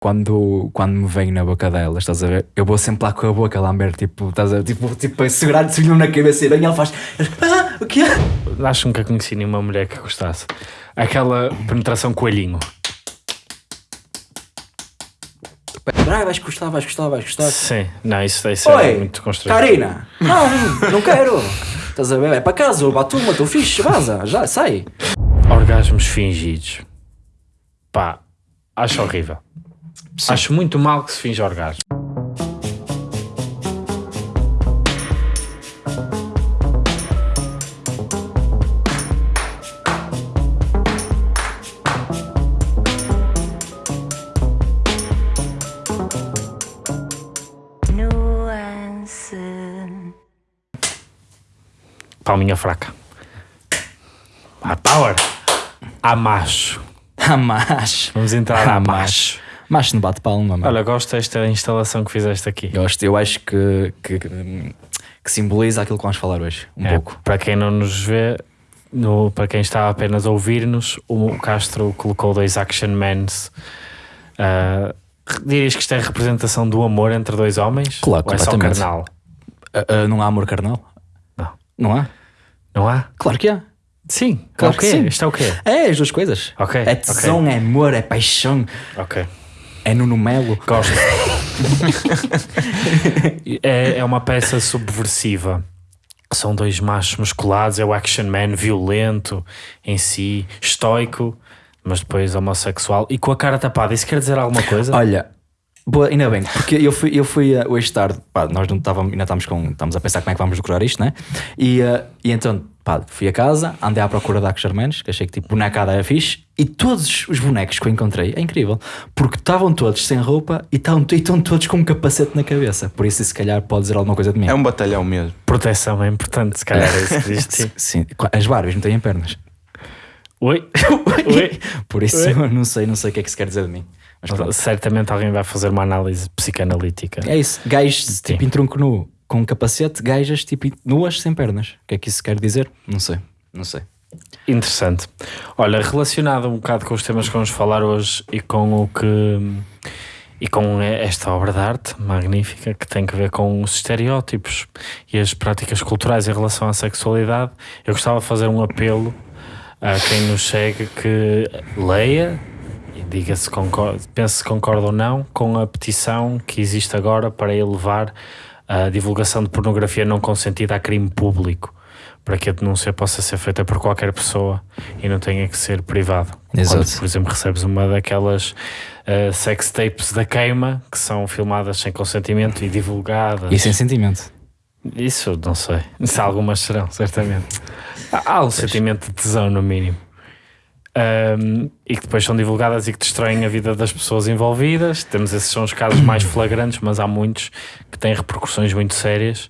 quando, quando me vem na boca delas, estás a ver? Eu vou sempre lá com a boca a lamber, tipo, estás a ver? Tipo, tipo a segurar de na cabeça e bem ela faz. Ah, o que é? Acho que nunca conheci nenhuma mulher que gostasse. Aquela penetração coelhinho. Ah, vais gostar, vais gostar, vais gostar. Sim, não, isso ser Oi, muito constrangedor. Karina! Não, não quero! Estás a ver? É para casa, ou para a turma, estou fixe, vaza, já, sai. Orgasmos fingidos. Pá, acho horrível. Acho muito mal que se finge orgasmo. Nuance. Palminha fraca. A power. A macho. Ah, macho. Vamos entrar Ah, a macho. macho. Macho no bate-palma, mano. Olha, gosto desta instalação que fizeste aqui. Gosto, eu acho que, que, que simboliza aquilo que vamos falar hoje, um É, pouco. Para quem não nos vê, no, para quem está apenas a ouvir-nos, o Castro colocou dois action mans. Ah, dirias que isto é a representação do amor entre dois homens? Claro, Ou é só carnal? Ah, ah, não há amor carnal? Não. Não há? Não há? Claro que há. Sim. Claro é o quê? que sim. Isto é o quê? É, as duas coisas. Ok, É tesão, é amor, é paixão, Ok. É Nuno Melo. Gosto. é, é uma peça subversiva. São dois machos musculados, é o action man violento em si, estoico, mas depois homossexual e com a cara tapada. Isso quer dizer alguma coisa? Olha, boa, ainda bem, porque eu fui, eu fui uh, hoje tarde, pá, nós não estávamos, ainda estamos, com, estamos a pensar como é que vamos decorar isto, né? E, uh, e então, pá, fui a casa, andei à procura de Action Manos, que achei que tipo bonecada era fixe, e todos os bonecos que eu encontrei, é incrível, porque estavam todos sem roupa e estavam e estão todos com um capacete na cabeça, por isso se calhar pode dizer alguma coisa de mim. É um batalhão mesmo. Proteção é importante, se calhar é isso que. Sim, as Barbies não têm pernas. Oi? Oi? Por isso Oi? eu não sei, não sei o que é que se quer dizer de mim. Mas. Certamente alguém vai fazer uma análise psicanalítica. É isso, gajos Sim. tipo em tronco nu com um capacete, gajas tipo nuas sem pernas. O que é que isso quer dizer? Não sei, não sei. Interessante. Olha, relacionado um bocado com os temas que vamos falar hoje e com o que e com esta obra de arte magnífica que tem que ver com os estereótipos e as práticas culturais em relação à sexualidade, eu gostava de fazer um apelo a quem nos segue que leia diga se concorda, pense se concorda ou não com a petição que existe agora para elevar a divulgação de pornografia não consentida a crime público para que a denúncia possa ser feita por qualquer pessoa e não tenha que ser privado. Exato. Quando, por exemplo, recebes uma daquelas uh, sex tapes da queima que são filmadas sem consentimento e divulgadas. E sem sentimento. Isso não sei. Se algumas serão, certamente. Há, há um sentimento de tesão, no mínimo. Um, e que depois são divulgadas e que destroem a vida das pessoas envolvidas. Temos esses são os casos mais flagrantes, mas há muitos que têm repercussões muito sérias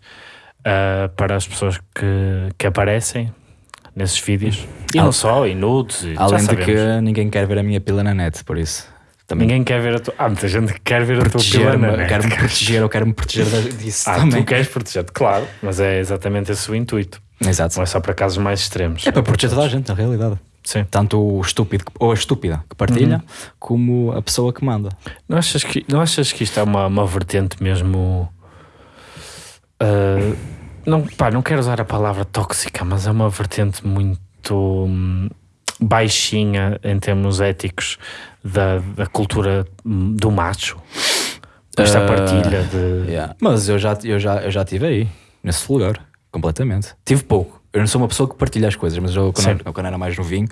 uh, para as pessoas que, que aparecem nesses vídeos. E não só, e nudes. E, Além de que ninguém quer ver a minha pila na net, por isso. Também Ninguém quer ver a tua. Há muita gente que quer ver a tua pila na net. quero-me proteger, eu quero-me proteger disso Ah, também. tu queres proteger-te, claro, mas é exatamente esse o intuito. Exato. Não é só para casos mais extremos. É para proteger toda a gente, na realidade. Sim. Tanto o estúpido ou a estúpida que partilha, Uhum. como a pessoa que manda. Não achas que, não achas que isto é uma, uma vertente mesmo. ah, não, pá, não quero usar a palavra tóxica, mas é uma vertente muito hum, baixinha em termos éticos da, da cultura hum, do macho. Esta Ah, partilha de. Yeah. Mas eu já, eu, já, eu já estive aí, nesse lugar, completamente. Tive pouco. Eu não sou uma pessoa que partilha as coisas, mas eu, quando, eu, quando era mais novinho,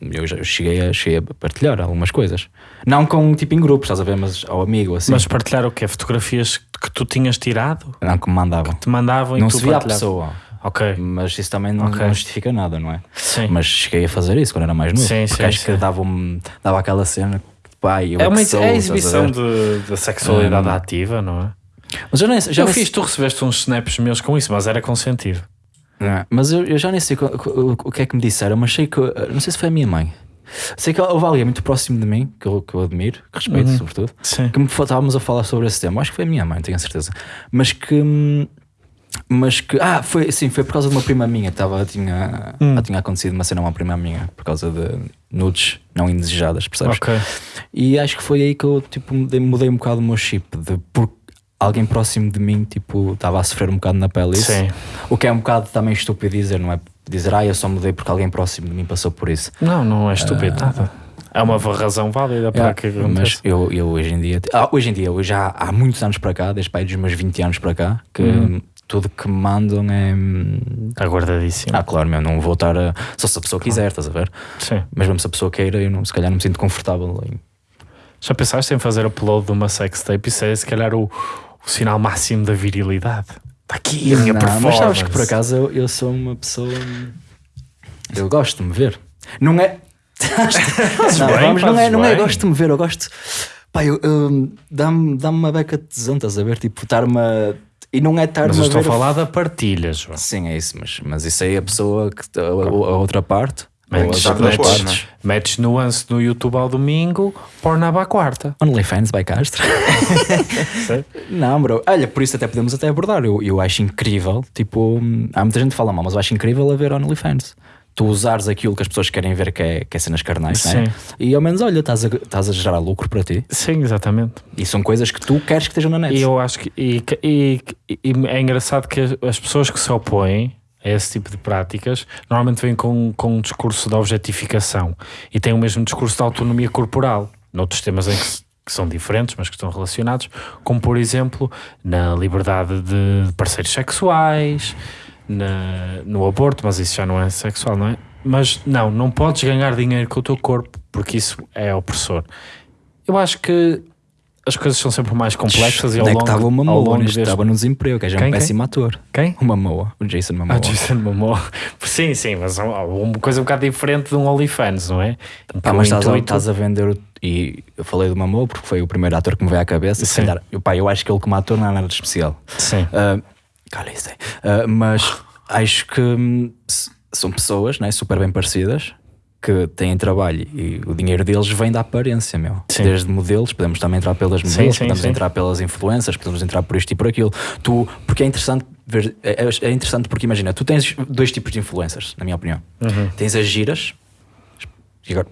eu já eu cheguei, a, cheguei a partilhar algumas coisas. Não com tipo em grupos, estás a ver, mas ao amigo, assim. Mas partilhar o quê? Fotografias que tu tinhas tirado? não que me mandavam. Te mandavam e Não tu se via a pessoa, Ok. mas isso também não, Ok. não justifica nada, não é? Sim. Mas cheguei a fazer isso quando era mais novo. Sim, porque sim, acho sim. que dava-me dava aquela cena que, pá, eu É, é uma que sou, é a exibição da sexualidade Hum. ativa, não é? Mas eu, nem, já nem fiz, tu recebeste uns snaps meus com isso, mas era consentido. É? Mas eu, eu já nem sei co- co- o, que é que me disseram, mas sei que. Não sei se foi a minha mãe. Sei que houve alguém muito próximo de mim, que eu, que eu admiro, que respeito, Uhum. sobretudo, Sim. que me fa- estávamos a falar sobre esse tema. Acho que foi a minha mãe, tenho a certeza. Mas que mas que. Ah, foi, sim, foi por causa de uma prima minha. Tava, tinha, Hum. tinha acontecido uma cena uma prima minha por causa de nudes não indesejadas, percebes? Ok. E acho que foi aí que eu tipo, mudei, mudei um bocado o meu chip. De, porque alguém próximo de mim tipo, estava a sofrer um bocado na pele. Isso. Sim. O que é um bocado também estúpido dizer, não é? Dizer, ah, eu só mudei porque alguém próximo de mim passou por isso. Não, não é estúpido, nada. É uma razão válida para Yeah, que mas aconteça. eu, eu hoje em dia, ah, hoje em dia, eu já há muitos anos para cá, desde pai dos meus 20 anos para cá, que Uhum. tudo que me mandam é. Aguardadíssimo. Ah, claro, meu, não vou estar a. Só se a pessoa quiser, estás a ver? Sim. Mas mesmo se a pessoa queira, eu não, se calhar não me sinto confortável em. Já pensaste em fazer upload de uma sextape? Isso é se calhar o, o sinal máximo da virilidade. Está aqui a minha Não, performance. mas sabes que por acaso eu, eu sou uma pessoa. Eu gosto de me ver. Não é. não, bem, vamos, não, é, não é gosto de me ver, eu gosto. Pá, eu, eu- dá-me dá uma beca de tesão, estás a ver? Tipo, estar-me a. E não é estar-me Mas eu estou a falar da partilha, João. Sim, é isso, mas, mas isso aí é a pessoa que. A- a outra parte. Metes, depois, partes. metes nuance no YouTube ao domingo, pornab à quarta. OnlyFans by Castro. Não, bro. Olha, por isso até podemos até abordar. Eu, eu acho incrível, tipo, hum, há muita gente que fala mal, mas eu acho incrível haver OnlyFans. Tu usares aquilo que as pessoas querem ver, que é, que é cenas carnais, né? Sim. E ao menos, olha, estás a, estás a gerar lucro para ti. Sim, exatamente. E são coisas que tu queres que estejam na net. E eu acho que e, e- e é engraçado que as pessoas que se opõem a esse tipo de práticas normalmente vêm com, com um discurso de objetificação e têm o mesmo discurso de autonomia corporal, noutros temas em que, que são diferentes, mas que estão relacionados, como por exemplo na liberdade de parceiros sexuais, na- no aborto, mas isso já não é sexual, não é? Mas não, não podes ganhar dinheiro com o teu corpo porque isso é opressor. Eu acho que as coisas são sempre mais complexas e ao Onde é que longo, estava o Mamoa longo neste? deste- Estava no desemprego, que é já Quem, um quem? péssimo ator. Quem? O Mamoa, o Jason Mamoa. Ah, Jason Momoa. Sim, sim, mas é uma coisa um bocado diferente de um OnlyFans, não é? Pá, mas estás a, intuito- estás a vender o- e eu falei do Mamoa porque foi o primeiro ator que me veio à cabeça. Sim. calhar, eu, pá, eu acho que ele como ator não é nada de especial. Sim. Ah, cala-se. Ah, mas acho que hum, são pessoas né, super bem parecidas que têm trabalho e o dinheiro deles vem da aparência, meu. Sim. Desde modelos, podemos também entrar pelas modelos, sim, podemos sim. entrar pelas influências, podemos entrar por isto e por aquilo. Tu, porque é interessante ver, é, é interessante porque imagina, tu tens dois tipos de influencers, na minha opinião. Uhum. Tens as giras,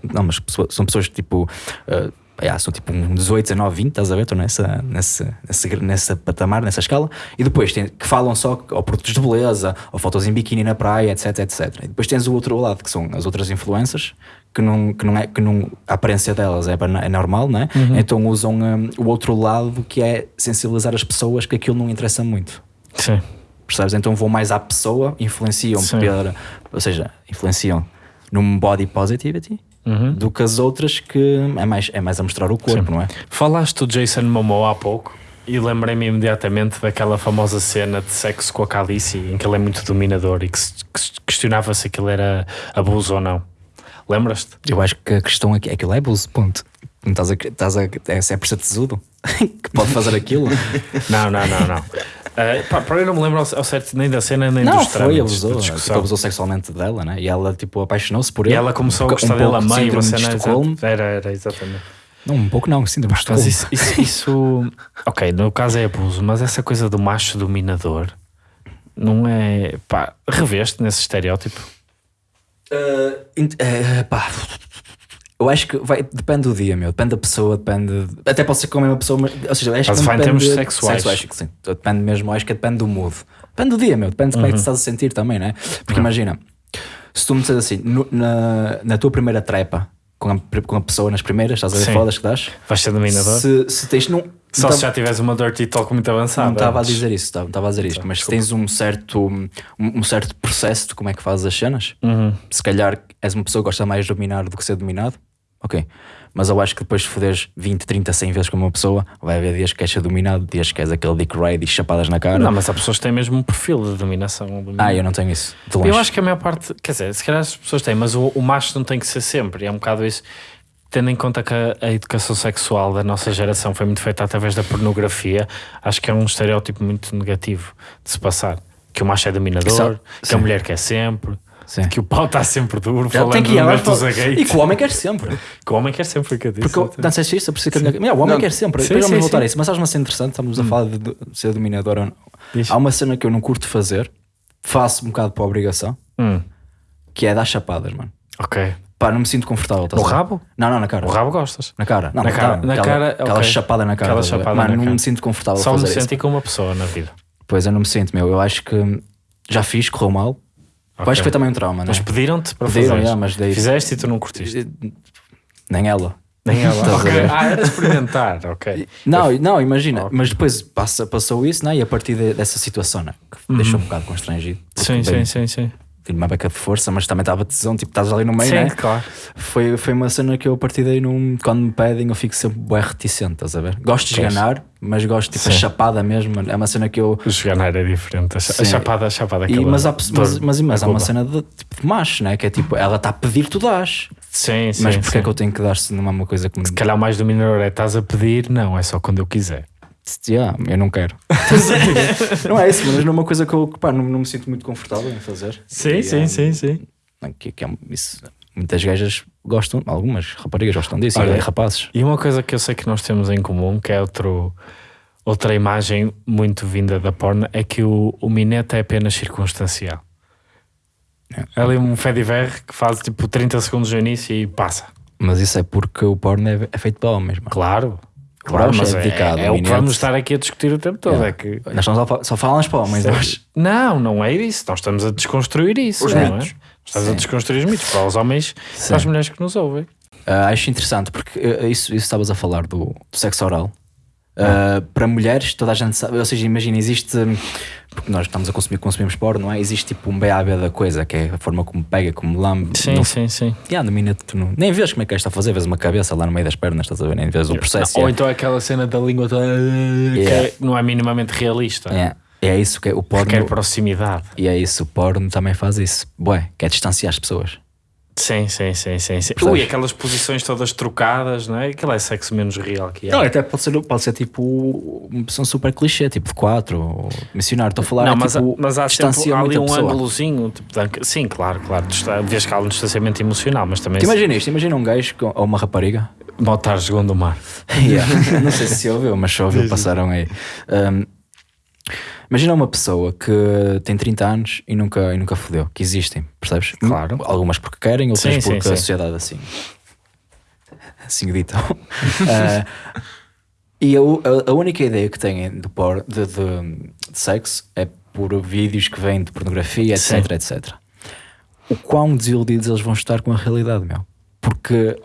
não, mas são pessoas tipo. ah, yeah, são tipo um 18, 19, 20, estás a ver? Estão nessa, nessa, nessa, nessa patamar, nessa escala. E depois tem, que falam só ou produtos de beleza, ou fotos em biquíni na praia, etc, etc. E depois tens o outro lado, que são as outras influencers, que não, que não é, que não, a aparência delas é, é normal, né? Então usam hum, o outro lado que é sensibilizar as pessoas que aquilo não interessa muito. Sim. Percebes? Então vão mais à pessoa, influenciam Sim. pela, ou seja, influenciam num body positivity Uhum. do que as outras que é mais, é mais a mostrar o corpo, Sim. não é? Falaste do Jason Momoa há pouco e lembrei-me imediatamente daquela famosa cena de sexo com a Calice em que ele é muito dominador e que se que se questionava se aquilo era abuso ou não. Lembras-te? Eu acho que a questão aqui é que ele é abuso, ponto. Não estás a, estás a, é, é por ser tesudo que pode fazer aquilo. Não, não, não, não. Uh, pá, para eu não me lembro ao certo nem da cena nem não, dos foi, trâmites abusou. de Tipo, discussão. abusou sexualmente dela, né? E ela, tipo, apaixonou-se por E ele. ela começou a Um gostar dele a pouco de meio, uma síndrome de Estocolmo. Era, era, exatamente. Não, um pouco não, síndrome de Mas Estocolmo. isso, isso, isso- Ok, no caso é abuso, mas essa coisa do macho dominador não é. Pá, reveste nesse estereótipo. Uh, eh, pá, eu acho que vai, depende do dia, meu. Depende da pessoa, depende. Até pode ser com a mesma pessoa, mas, ou seja, acho Mas que não em depende termos de- sexuais. acho que sim. Depende mesmo, acho que depende do mood. Depende do dia, meu. Depende de como é que te estás a sentir também, né? Porque imagina, se tu me disseres assim, no- na, na tua primeira trepa com a, com a pessoa nas primeiras, estás a ver Sim. fodas que dás? Vais ser dominador. Se, se tens. Não, Só não se já tiveres uma dirty talk muito avançada. não estava a dizer isso, estava estava a dizer isto, mas se tens um certo, um, um certo processo de como é que fazes as cenas, Uhum. se calhar és uma pessoa que gosta mais de dominar do que ser dominado, ok. Mas eu acho que depois de foderes 20, 30, 100 vezes com uma pessoa, vai haver dias que ser dominado, dias que queres aquele dick ride e chapadas na cara. Não, mas há pessoas que têm mesmo um perfil de dominação. Ah, eu não tenho isso. Eu acho que a maior parte, quer dizer, se calhar as pessoas têm, mas o, o macho não tem que ser sempre. É um bocado isso, tendo em conta que a, a educação sexual da nossa geração foi muito feita através da pornografia, acho que é um estereótipo muito negativo de se passar. Que o macho é dominador, Isso- que a mulher quer sempre. Sim. Que o pau está sempre duro, Ele falando tem que ir do Neto. E que o homem quer sempre. Que o homem quer sempre que eu disse. Porque eu- não sei se é isso, eu preciso que a minha. Meu, o homem Não. quer sempre. Sim, Depois vamos sim, voltar sim. a isso. Mas sabes uma cena interessante? Estamos a falar de, de ser dominador ou não. Há uma cena que eu não curto fazer, faço um bocado para obrigação, Hum, que é dar chapadas, mano. ok. Pá, não me sinto confortável. No ver? rabo? Não, não, na cara. O rabo gostas. Na cara. Não, Na cara- na aquela, cara, Aquela ok. chapada na cara. Aquela ver? chapada Mano, na não cara. me sinto confortável Só me fazer isso. senti como uma pessoa na vida. Pois eu não me sinto, meu. Eu acho que já fiz, correu mal. Eu Ok. acho que foi também um trauma, Mas né? pediram-te para Pediram, fazer. mas daí- Fizeste e tu não curtiste. Nem ela. Nem ela. Ah, era experimentar, ok. Não, não, imagina. Ok. Mas depois passa, passou isso, né? E a partir de- dessa situação, né? Que deixou um bocado constrangido. Sim, sim, sim, sim. Tive uma beca de força, mas também estava tesão, tipo, estás ali no meio, Sim, né? claro. Foi, foi uma cena que eu a partir daí, num, quando me pedem, eu fico sempre bem reticente, estás a ver? Gosto de Pois. esganar, mas gosto, tipo, a Sim. chapada mesmo. É uma cena que eu. O esganar é diferente. A Sim. a chapada, a chapada E, aquela mas, há, mas, mas, mas há uma cena de, tipo, de macho, né? Que é tipo, ela está a pedir, tu dás. Sim, sim. mas porquê sim. é que eu tenho que dar se não é uma coisa que me. Se calhar mais dominador é estás a pedir, não, é só quando eu quiser. Yeah, eu não quero. não é isso, mas não é uma coisa que eu pá, não, não me sinto muito confortável em fazer. Sim, E, sim, ah, sim, sim. Que, que é, isso, muitas gajas gostam, algumas raparigas gostam disso, Olha, e rapazes. E uma coisa que eu sei que nós temos em comum, que é outro, outra imagem muito vinda da porno, é que o, o minete é apenas circunstancial. É ali um fediver que faz tipo 30 segundos no início e passa. Mas isso é porque o porno é, é feito para homens, mano. Claro, Claro, mas é é, dedicado, é o o que vamos estar aqui a discutir o tempo todo. Yeah. É que Nós estamos a fa- só falamos para homens hoje. Não, não é isso. Nós estamos a desconstruir isso. Os não mitos. É? Estamos a Sim. desconstruir os mitos para os homens e para as mulheres que nos ouvem. Ah, acho interessante porque ah, isso, isso estavas a falar do, do sexo oral. Ah, para mulheres, toda a gente sabe, ou seja, imagina, existe hum, porque nós estamos a consumir, consumimos porno, não é? Existe tipo um BAB da coisa, que é a forma como pega, como lambe. Sim, no, sim, sim. Yeah, no minuto, tu não, nem vês como é que é isto a fazer, vês uma cabeça lá no meio das pernas, estás a ver? Nem vês o processo. Ou yeah. então aquela cena da língua toda que Yeah. é- não é minimamente realista. Yeah. É isso que é o porno. Requer proximidade. E é isso, o porno também faz isso. Bué, que é distanciar as pessoas. Sim, sim, sim, sim. sim. Ui, aquelas posições todas trocadas, não é? Aquilo é sexo menos real que é. Não, até pode ser, pode ser tipo uma pessoa super clichê, tipo de quatro, ou missionário. Estou a falar, Não, é, mas, tipo, mas há sempre há ali um pessoa. ângulozinho. Tipo, sim, claro, claro. Vês que há um distanciamento emocional, mas também Tu imagina isto, imagina um gajo com- ou uma rapariga. botar segundo o mar. Yeah. Não sei se ouviu, mas se ouviu, passaram aí. Um, imagina uma pessoa que tem 30 anos e nunca, e nunca fodeu, que existem, percebes? Claro. Algumas porque querem, outras Sim, porque sim. a sociedade assim. Assim ditam. Ah, e eu, a, a única ideia que têm de, por, de, de- de sexo é por vídeos que vêm de pornografia, etc, Sim. etc. O quão desiludidos eles vão estar com a realidade, meu. Porque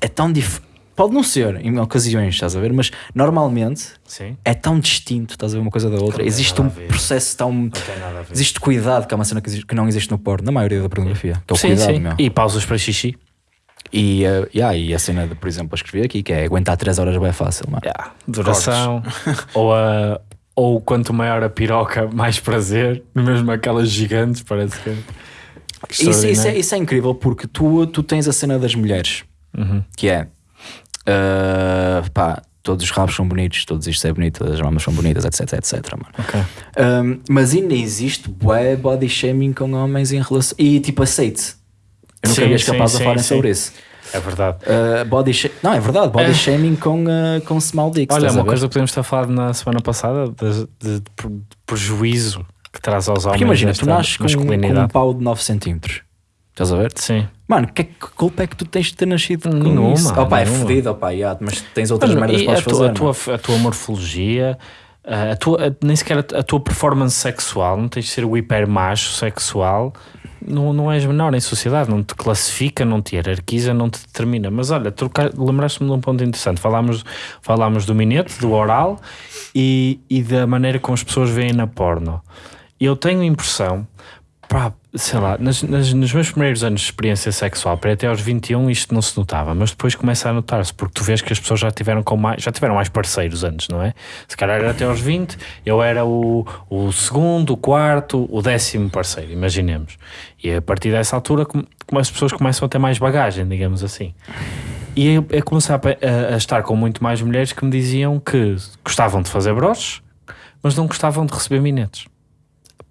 é tão diferente. Pode não ser em ocasiões, estás a ver? Mas normalmente Sim. é tão distinto, estás a ver uma coisa da outra. Existe um a processo tão. Não tem nada a ver. Existe cuidado, que é uma cena que, existe- que não existe no porno, na maioria da pornografia. Que é o sim, cuidado, sim. meu. E pausas para xixi. E, eh, yeah, e a cena, de, por exemplo, eu escrevi aqui, que é aguentar 3 horas bem fácil, mano. Yeah. Duração. ou, a, ou quanto maior a piroca, mais prazer. Mesmo aquelas gigantes, parece que. que Isso, isso, é, isso é incrível porque tu, tu tens a cena das mulheres, Uhum. que é ah, pá, todos os rabos são bonitos, todos isto é bonito, todas as mamas são bonitas, etc, etc, mano. Um, mas ainda existe bué body shaming com homens em relação. E tipo, aceite. Eu nunca Sim, vi sim, a falarem sim, sobre isso. É verdade. Uh, body Não, é verdade, body É. shaming com, uh, com small dicks. Olha, uma coisa que podemos a falar na semana passada de, de- de pre- prejuízo que traz aos homens. Porque imagina, tu nasces com, com um pau de 9 centímetros. Estás a ver? Sim. Mano, que, que culpa é que tu tens de ter nascido com Nenhuma, isso? Opa, é fodido, opa, yeah, mas tens outras Mas, merdas que podes a, tua, fazer. a, tua, a tua morfologia, a tua, a- nem sequer a, a tua performance sexual, não tens de ser o hiper macho sexual, não, não és menor em sociedade, não te classifica, não te hierarquiza, não te determina. Mas olha, lembraste-me de um ponto interessante. Falámos, falámos do minete, do oral e, e da maneira como as pessoas veem na porno. Eu tenho a impressão, pá, sei lá, nas, nas- nos meus primeiros anos de experiência sexual, para até aos 21 isto não se notava, mas depois começa a notar-se, porque tu vês que as pessoas já tiveram, com mais, já tiveram mais parceiros antes, não é? Se calhar era até aos 20, eu era o, o segundo, o quarto, o décimo parceiro, imaginemos. E a partir dessa altura come- as pessoas começam a ter mais bagagem, digamos assim. E eu, eu comecei a, a- a estar com muito mais mulheres que me diziam que gostavam de fazer broches, mas não gostavam de receber minetes.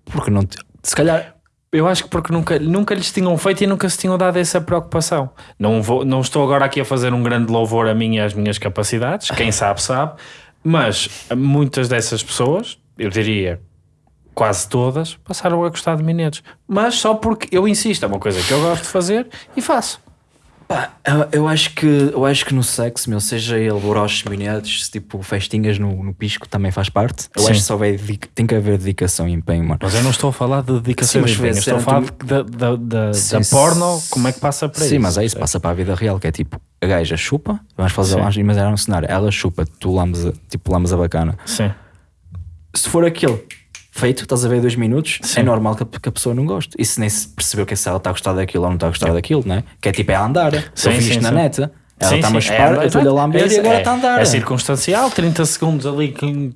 Porque não Se calhar, Eu acho que porque nunca, nunca lhes tinham feito e nunca se tinham dado essa preocupação. Não, vou, não estou agora aqui a fazer um grande louvor a mim e às minhas capacidades, quem sabe, sabe, mas muitas dessas pessoas, eu diria quase todas, passaram a gostar de minetos. Mas só porque eu insisto, é uma coisa que eu gosto de fazer e faço. Pá, eu, eu acho que, eu acho que no sexo, meu, seja ele broches, minetes, tipo festinhas no, no pisco, também faz parte. Eu Sim. acho que só vai tem que haver dedicação e empenho, mano. Mas eu não estou a falar de dedicação Sim, mas de empenho, estou a falar de- da, da, da, Sim, da porno, como é que passa para isso? Sim, mas é isso, passa para a vida real, que é tipo, a gaja chupa, vamos fazer Sim. lá, mas era um cenário, ela chupa, tu lames, a- tipo, lames a bacana. Sim. Se for aquilo feito, estás a ver dois minutos, Sim. é normal que a, que a pessoa não goste. E se nem se percebeu que se ela está a gostar daquilo ou não está a gostar daquilo, né? Que é tipo, é a andar. Sim, eu fiz isto na neta, ela está-me a chupar, é, eu estou-lhe a lamber é, e agora é, está a andar. É circunstancial, 30 segundos ali com,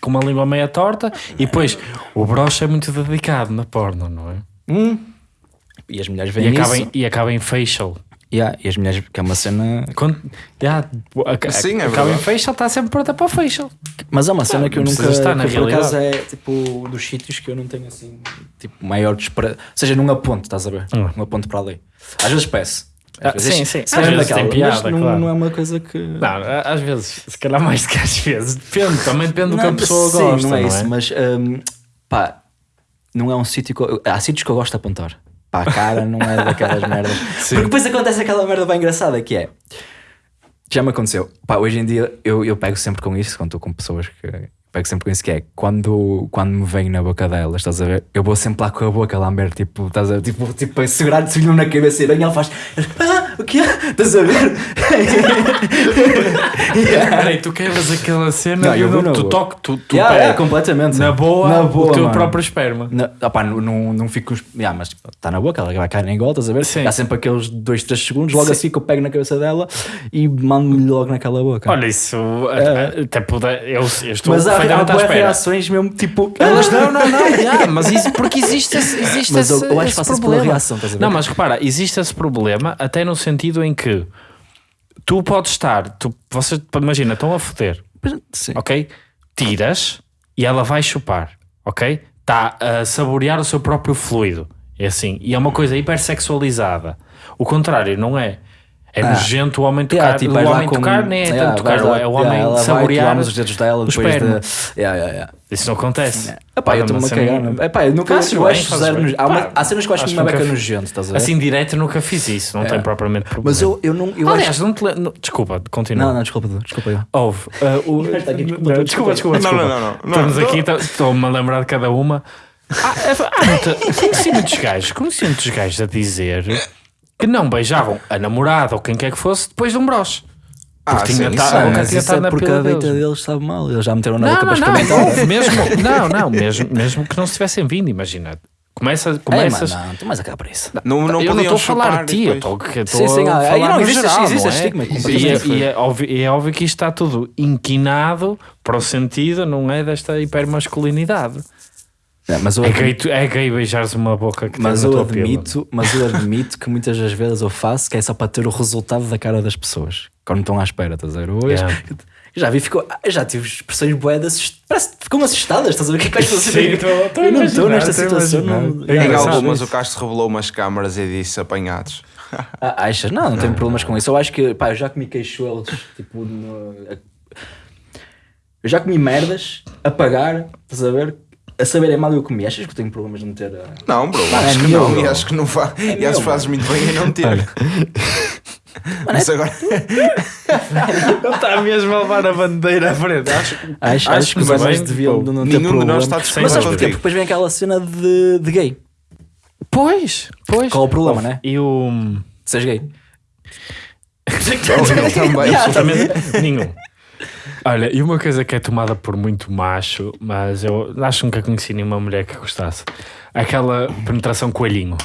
com- uma língua meia torta e depois o broche é muito dedicado na porno, não é? Hum. E as mulheres E veem acaba, isso. em, e acaba em facial. Yeah, e as mulheres, que é uma cena. Quando, já, a- Sim, é acaba em facial, está sempre pronta para o facial. Mas é uma cena que eu não nunca. estar na que por acaso realidade. é tipo dos sítios que eu não tenho assim. Tipo, maior despre... Ou seja, num aponto, estás a ver? Hum. Um aponto para ali. Às vezes peço. Ah, Às vezes, sim, sim. se Às calhar vezes daquela, tem mas piada, não, claro. não é uma coisa que. Não, às vezes, se calhar mais do que às vezes. Depende, também depende do que a Não, pessoa sim, gosta. Não é não isso, mas hum, pá, não é um sítio que. eu- Há sítios que eu gosto de apontar. Pá, a cara não é daquelas merdas. Porque depois acontece aquela merda bem engraçada que é. Já me aconteceu. Pá, hoje em dia eu, eu pego sempre com isso quando estou com pessoas que. Pego sempre com isso que é quando, quando me vem na boca delas, estás a ver? Eu vou sempre lá com a boca a lamber, tipo, estás a ver? Tipo, tipo a segurar-te na cabeça e vem e ela faz. Ah, o que é? Estás a ver? Yeah. Peraí, tu quebras aquela cena Não, eu vou tu, na tu tu, Yeah, é, completamente. na boa, na boa o teu mano. próprio esperma. Não, opá, não, não, não fico. Yeah, mas está na boca, ela vai cair em gol, estás a ver? Sim. Há sempre aqueles 2, 3 segundos, logo Sim. assim que eu pego na cabeça dela e mando-lhe logo naquela boca. Olha, isso É. até puder, eu, eu estou mas há, espera. reações mesmo tipo. Elas não, não, não, yeah, mas isso, porque existe esse, existe Mas esse, eu acho esse isso pela problema. reação, estás a ver? Não, mas repara, existe esse problema até no sentido em que tu podes estar, tu, vocês, imagina, estão a foder, Sim. ok? Tiras e ela vai chupar, ok? Está a saborear o seu próprio fluido, é assim, e é uma coisa hipersexualizada. O contrário, não é? É Ah. nojento o homem tocar, Yeah, tipo, o homem com- tocar nem é Yeah, tanto tocar, lá- é o yeah, homem vai, tu saborear lames os dedos dela depois de. Yeah, yeah, yeah. Isso não acontece. Epá, eu Pá, estou-me a cagar. não- Epá, eu nunca eu acho bem. há, uma- há cenas que eu acho acho uma que beca nojento, estás a ver? Assim, direto nunca fiz isso, não tem propriamente problema. mas eu, eu não. Eu Aliás, acho... não te le- Desculpa, continua. Não, não, desculpa, desculpa eu. Houve. uh, o- aqui, desculpa, desculpa. Não, não, não. Estamos aqui, tá- estou-me a lembrar de cada uma. Ah, é- conheci muitos gajos, conheci muitos gajos a dizer que não beijavam a namorada ou quem quer que fosse depois de um broche. Ah, Porque sim, tinha isso ta- é, a boca mas tinha isso estado é na porque a deita deles. deles sabe mal. Eles já meteram na Não, boca não, para não, experimentar. houve mesmo, não, não, mesmo, mesmo que não se tivessem vindo, imagina. Começa, É, começas. mano, não, tu mais a cá para isso. Não, não eu não estou a falar de ti, eu estou Sim, sim, a ah, falar não, existe- geral, existe não é? estigma, E é, e, é óbvio, e é óbvio que isto está tudo inquinado para o sentido, não é? Desta hipermasculinidade. É, mas eu É admito- gay, é gay beijares uma boca que Mas eu tua pila. admito, mas eu admito que muitas das vezes eu faço que é só para ter o resultado da cara das pessoas. Quando estão à espera, estás a ver? Hoje, Yeah. Já vi, ficou, eu já tive expressões boedas, parece que ficam assustadas, estás a ver? O que é que vais fazer? Sim, estou- estou a eu não estou nesta situação. Não, É Em engraçado. algumas o Castro revelou umas câmaras e disse apanhados. Ah, achas? Não, não tenho problemas com isso. Eu acho que, pá, eu já comi queixolos, tipo, no- eu já comi merdas a pagar, estás a ver? A saberem mal eu comi. Achas que eu tenho problemas de meter. a- Não, bro, acho é que meu, não. bro. E acho que não fa... e meu, acho que fazes muito bem em não ter. Mas agora. Ele está mesmo a levar a bandeira à frente. Acho, Acho, acho, Acho que que os homens bem, deviam pô. não ter Nenhum de problema. nós está Mas disponível sabes porquê? Porque depois vem aquela cena de, de gay. Pois, pois. Qual é o problema, né? E o. De seres gay. Ele também. Absolutamente nenhum. Olha, e uma coisa que é tomada por muito macho, mas eu acho que nunca conheci nenhuma mulher que gostasse. Aquela penetração coelhinho.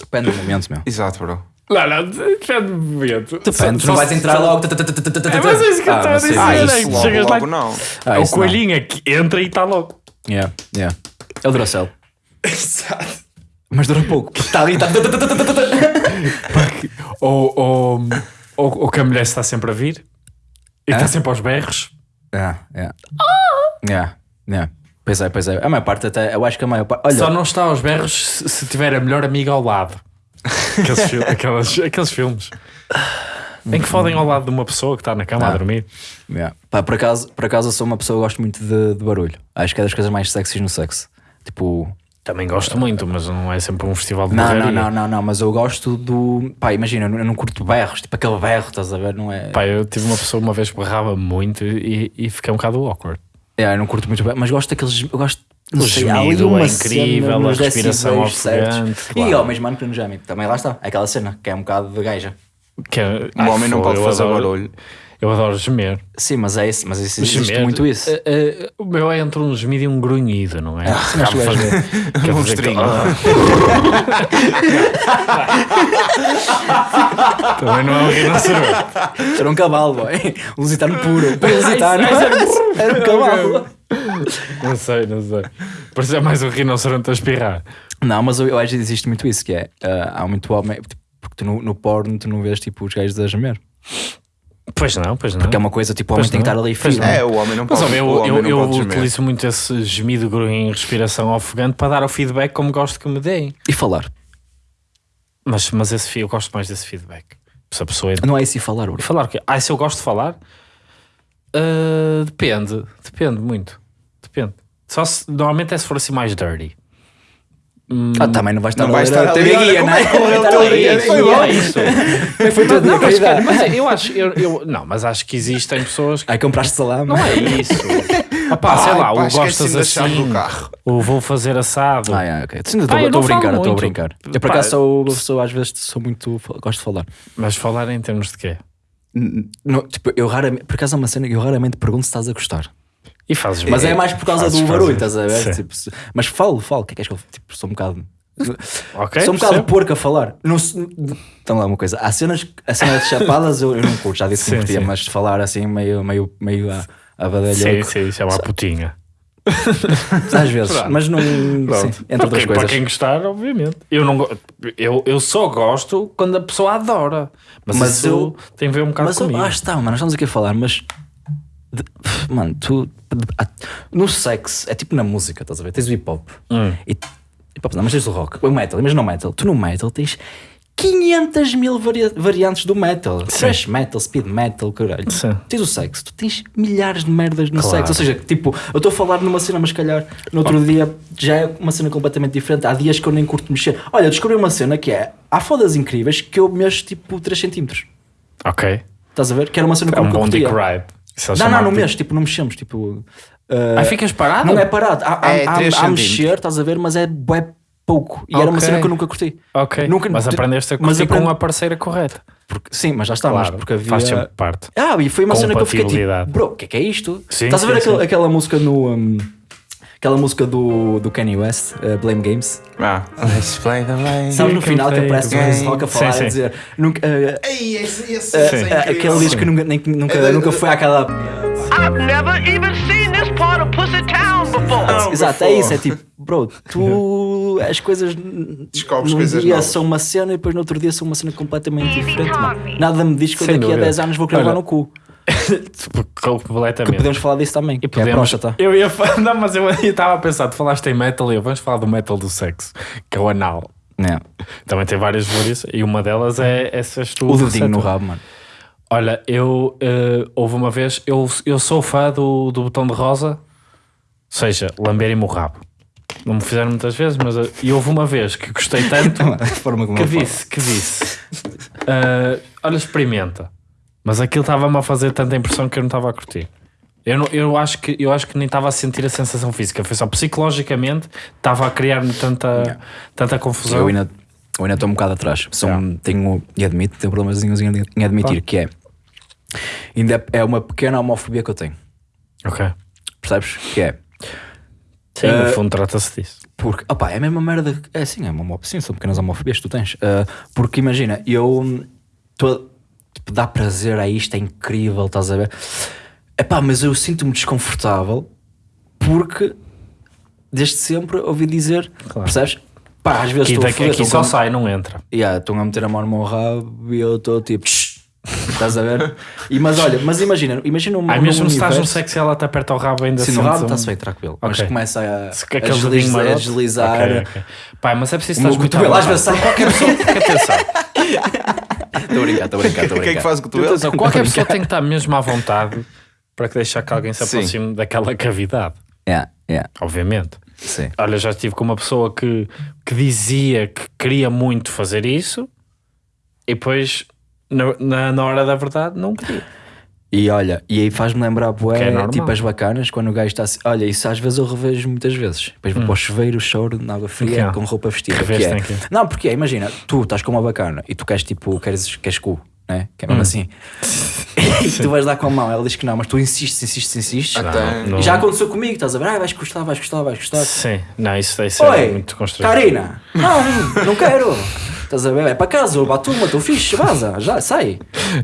Depende do momento, meu. Exato, bro. Não, não, depende do momento. Depende, tu não vais entrar logo. É, mas é isso que eu estou a dizer. Ah, é isso que logo, chegas lá- logo não. Ah, o isso coelhinho é que entra e está logo. Yeah, yeah. É o Duracell. Exato. Mas dura pouco. Está ali, está. Ou, ou, ou, que a mulher está sempre a vir e está Hã? sempre aos berros. Yeah, yeah. Yeah, yeah. Pois é, pois é. A maior parte até, eu acho que a maior parte. Olha, Só não está aos berros se, se tiver a melhor amiga ao lado. Aqueles, fil- aquelas- aqueles filmes. Em que fodem ao lado de uma pessoa que está na cama a Ah. dormir. Yeah. Pá, por, acaso, por acaso eu sou uma pessoa que gosto muito de, de barulho. Acho que é das coisas mais sexys no sexo. Tipo, Também gosto muito, mas não é sempre um festival de não, não, não, não, não, mas eu gosto do. Pá, imagina, eu não- curto berros, tipo aquele berro, estás a ver? Não é. Pá, eu tive uma pessoa uma vez que berrava muito e, e fiquei um bocado awkward. Yeah, eu não curto muito berro, mas gosto daqueles. Eu gosto. O sei, gemido uma é incrível, a respiração ofegante, E claro. ao mesmo ano que no geme, também lá está. Aquela cena que é um bocado de gaja. Que é- Um homem não pode fazer adoro- barulho. Eu adoro gemer. Sim, mas é isso, mas existe Gemer, muito isso. eh, eh, o meu é entre um gemido e um grunhido, não é? sim, mas tu és- que- Monstrinho. Ah. Também não é um rinoceronte. Era um cavalo, boy. Um lusitano puro. Puro lusitano. Era um cavalo. Não sei, não sei. Parecia mais um rinoceronte a espirrar. Não, mas eu, eu acho que existe muito isso, que é, ah, há muito homem, tipo, porque tu no, no porno tu não vês tipo os gajos a gemer. Pois não, pois não. Porque é uma coisa, tipo, o homem Pois tem que estar ali firme. É, o homem não Mas pode, ó, eu, o homem eu, não eu pode gemer. utilizo muito esse gemido em respiração ofegante para dar o feedback como gosto que me deem. E falar. Mas, mas esse, eu gosto mais desse feedback. Se a pessoa Não é isso e falar, bro. Falar o quê? Ah, se eu gosto de falar? Ah, depende, depende muito. Depende. Só se, normalmente é se for assim mais dirty. Hum, Ah, também não vais estar Não ler estar a olha, guia, não é é, Foi é bom. isso. Foi tudo não, mas, qualidade. mas eu acho, eu, eu- não, mas acho que existem pessoas que Aí compraste salame. não é isso. Opá, sei lá, pá, o gostas assim, do carro. o vou fazer assado. Ah, é, ok. Estou a brincar, estou a brincar. Eu por acaso sou uma pessoa, às vezes sou muito. Gosto de falar. Mas falar em termos de quê? Não, tipo, eu raramente, por acaso é uma cena que eu raramente pergunto se estás a gostar. E fazes Mas é mais por causa Fazes, do barulho, fazes. estás a ver? Tipo, mas falo, falo. O que é que és que eu tipo, sou um bocado. Ok, sou um bocado porco a falar. Não, então lá uma coisa. Há cenas, a cena de chapadas eu, eu não curto, já disse que Sim, curtia, sim. mas falar assim meio, meio, meio a, a badalhoco. Sim, sim, isso é uma putinha. Às vezes, Pronto. mas não. Sim, entre outras Para coisas. quem gostar, obviamente. Eu, não, eu, eu só gosto quando a pessoa adora. Mas, Mas eu- tem a ver um bocado Mas comigo. ah, está, mano, nós estamos aqui a falar, mas. De- mano, tu. No sexo, é tipo na música, estás a ver? Tens o hip hop. Hum. E, hip hop não, mas tens o rock. O metal, mas no metal. Tu no metal tens 500 mil varia- variantes do metal. Thrash metal, speed metal, caralho. Sim. Tens o sexo, tu tens milhares de merdas no Claro. sexo. Ou seja, tipo, eu estou a falar numa cena, mas calhar no outro dia já é uma cena completamente diferente. Há dias que eu nem curto mexer. Olha, eu descobri uma cena que é. Há fodas incríveis que eu mexo tipo 3 centímetros. Ok. Estás a ver? Que era uma cena que É eu um dick curtia. Ride. Isso é Não, não, não dick- mexo, tipo, não mexemos, tipo... uh, Ah, ficas parado? não é parado, há, há, É há- três há centímetros. mexer, estás a ver, mas é bué pouco. E era uma cena que eu nunca curti. Ok. Nunca- mas aprendeste a mas curtir aprendi- com a parceira correta. Porque, sim, mas já está, mas porque havia... Faz sempre parte. Ah, e foi uma cena que eu fiquei tipo, bro, o que é que é isto? Sim, Estás a ver sim, aquela, sim. aquela música no... um, aquela música do, do Kanye West, uh, Blame Games? Ah, let's play the game. Sabes no final que aparece o Chris. Rock a Sim, falar sim. a dizer... Nunca, uh, Ei, esse, esse, uh, esse é uh, aquele diz que nunca, nem- nunca, É nunca foi àquela... I've never even seen this part of Pussy Town before. Exato, é isso, é tipo, bro, tu as coisas Descobres num coisas dia novas. são uma cena e depois no outro dia são uma cena completamente diferente. mano. Nada me diz que eu daqui a dúvida. 10 anos vou querer levar no cu. Completamente. Que podemos falar disso também, E é podemos, próstata. eu ia falar, não, mas eu estava a pensar, tu falaste em metal e eu, vamos falar do metal do sexo, que é o anal. É. Também tem várias variações e uma delas é essas tu. O dedinho no rabo, mano. Olha, eu eh, houve uma vez, eu, eu sou fã do, do botão de rosa, ou seja, lamberem-me o rabo. Não me fizeram muitas vezes, mas eh, e houve uma vez que gostei tanto que eu disse, que disse, eh, olha, experimenta. Mas aquilo estava-me a fazer tanta impressão que eu não estava a curtir. Eu, não, eu, acho que, eu acho que nem estava a sentir a sensação física, foi só psicologicamente, estava a criar-me tanta, tanta confusão. Eu ainda eu ainda estou um bocado atrás. Sou um- tenho, e admito, tenho problemas em, admitir que é. Ainda é uma pequena homofobia que eu tenho. Ok. Percebes? Que é. Sim, Eh, no fundo trata-se disso. Porque, opá, é a mesma merda. É sim, é uma sim, são pequenas homofobias que tu tens. Ah, porque imagina, eu. hum, Tô, tipo, dá prazer a isto, é incrível, estás a ver? Epá, mas eu sinto-me desconfortável porque desde sempre ouvi dizer, Claro. percebes? Pá, às vezes Aqui, estou a foder, aqui só com- sai, não entra. Yeah, estão a meter a mão no meu rabo e eu estou tipo. Estás a ver? E, mas olha, mas imagina, imagina um, Ah, num mesmo se estás no sexo e ela te aperta o rabo ainda Sim, no rabo um- está-se bem tranquilo. Mas Ok. começa a, Se- a, deslizar, a deslizar. Ok, ok. Pai, mas é preciso estar muito à às vezes sai Qualquer pessoa, atenção, Estou a brincar, estou a brincar, estou a O que é que faz com o cotovelo? atenção, qualquer pessoa tem que estar mesmo à vontade para que deixar que alguém se Sim. aproxime daquela cavidade, Yeah, yeah, obviamente. sim. Olha, já estive com uma pessoa que, que dizia que queria muito fazer isso e depois, na, na, na hora da verdade, não queria. E olha, e aí faz-me lembrar, bué, Que é tipo as bacanas, quando o gajo está assim. Olha, isso às vezes eu revejo muitas vezes. Depois vou para o chuveiro, choro na água fria, Hum. É? com roupa vestida. Reveste que é. Não, porque é, imagina, tu estás com uma bacana e tu queres tipo, queres, queres cu, né? Que é mesmo Hum. assim. e tu vais dar com a mão, ela diz que não, mas tu insistes, insistes, insistes. Até- não- E já aconteceu comigo, estás a ver? Ah, vais gostar, vais gostar, vais gostar. Sim, não, isso ser Oi, muito constrangedor. Karina, não, não quero. Estás a ver? É para casa, bato uma, estou fixe, vaza, já, sai.